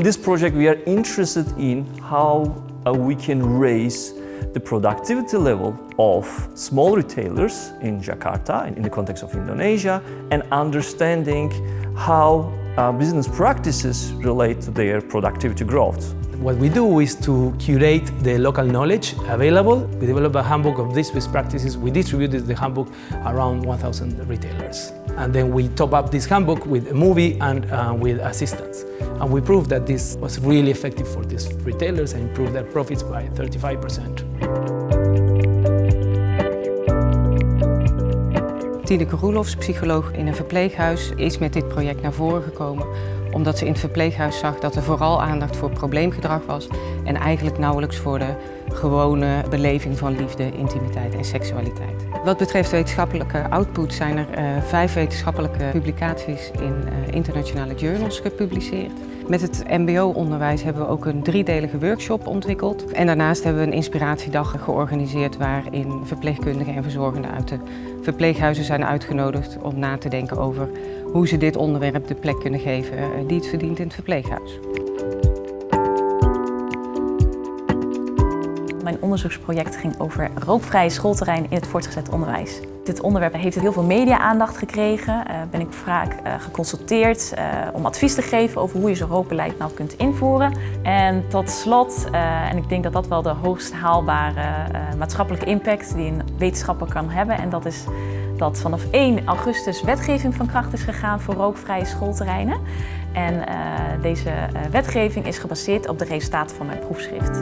in this project we are interested in how uh, we can raise the productivity level of small retailers in Jakarta in, the context of Indonesia and understanding how uh, business practices relate to their productivity growth. What we do is to curate the local knowledge available. We develop a handbook of these best practices. We distribute the handbook around 1,000 retailers. And then we top up this handbook with a movie and uh, with assistance. And we proved that this was really effective for these retailers and improved their profits by 35%. Tineke Roelofs, psycholoog in een verpleeghuis, is met dit project naar voren gekomen omdat ze in het verpleeghuis zag dat er vooral aandacht voor probleemgedrag was en eigenlijk nauwelijks voor de gewone beleving van liefde, intimiteit en seksualiteit. Wat betreft wetenschappelijke output zijn er uh, vijf wetenschappelijke publicaties in uh, internationale journals gepubliceerd. Met het mbo-onderwijs hebben we ook een driedelige workshop ontwikkeld. En daarnaast hebben we een inspiratiedag georganiseerd waarin verpleegkundigen en verzorgenden uit de verpleeghuizen zijn uitgenodigd om na te denken over hoe ze dit onderwerp de plek kunnen geven eh, die het verdient in het verpleeghuis. Mijn onderzoeksproject ging over rookvrije schoolterrein in het voortgezet onderwijs. Dit onderwerp heeft heel veel media-aandacht gekregen. Uh, ben ik vaak uh, geconsulteerd uh, om advies te geven over hoe je zo'n rookbeleid nou kunt invoeren. En tot slot, en ik denk dat dat wel de hoogst haalbare maatschappelijke impact die een wetenschapper kan hebben. En dat is dat vanaf 1 augustus wetgeving van kracht is gegaan voor rookvrije schoolterreinen. En deze wetgeving is gebaseerd op de resultaten van mijn proefschrift.